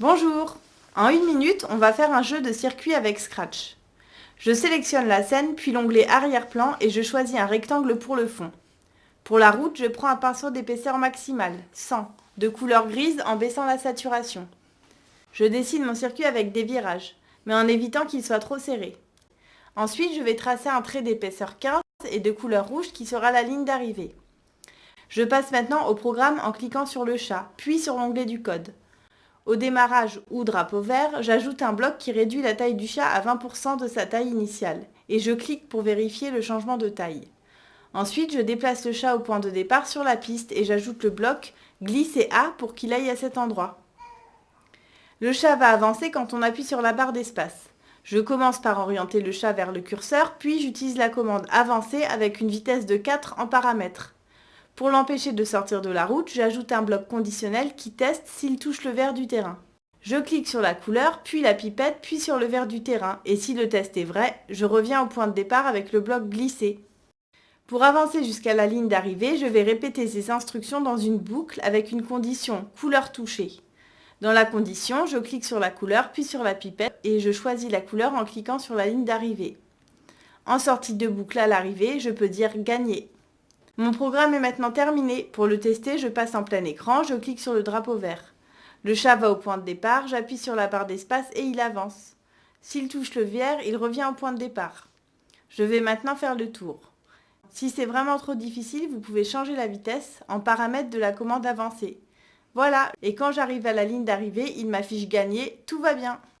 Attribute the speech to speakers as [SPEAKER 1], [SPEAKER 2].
[SPEAKER 1] Bonjour En une minute, on va faire un jeu de circuit avec Scratch. Je sélectionne la scène, puis l'onglet arrière-plan et je choisis un rectangle pour le fond. Pour la route, je prends un pinceau d'épaisseur maximale, 100, de couleur grise en baissant la saturation. Je dessine mon circuit avec des virages, mais en évitant qu'il soit trop serré. Ensuite, je vais tracer un trait d'épaisseur 15 et de couleur rouge qui sera la ligne d'arrivée. Je passe maintenant au programme en cliquant sur le chat, puis sur l'onglet du code. Au démarrage ou drapeau vert, j'ajoute un bloc qui réduit la taille du chat à 20% de sa taille initiale et je clique pour vérifier le changement de taille. Ensuite, je déplace le chat au point de départ sur la piste et j'ajoute le bloc glisser A pour qu'il aille à cet endroit. Le chat va avancer quand on appuie sur la barre d'espace. Je commence par orienter le chat vers le curseur, puis j'utilise la commande avancer avec une vitesse de 4 en paramètres. Pour l'empêcher de sortir de la route, j'ajoute un bloc conditionnel qui teste s'il touche le vert du terrain. Je clique sur la couleur, puis la pipette, puis sur le vert du terrain, et si le test est vrai, je reviens au point de départ avec le bloc glisser. Pour avancer jusqu'à la ligne d'arrivée, je vais répéter ces instructions dans une boucle avec une condition couleur touchée. Dans la condition, je clique sur la couleur, puis sur la pipette, et je choisis la couleur en cliquant sur la ligne d'arrivée. En sortie de boucle à l'arrivée, je peux dire gagner. Mon programme est maintenant terminé. Pour le tester, je passe en plein écran, je clique sur le drapeau vert. Le chat va au point de départ, j'appuie sur la barre d'espace et il avance. S'il touche le vert, il revient au point de départ. Je vais maintenant faire le tour. Si c'est vraiment trop difficile, vous pouvez changer la vitesse en paramètre de la commande avancée. Voilà, et quand j'arrive à la ligne d'arrivée, il m'affiche gagné, tout va bien.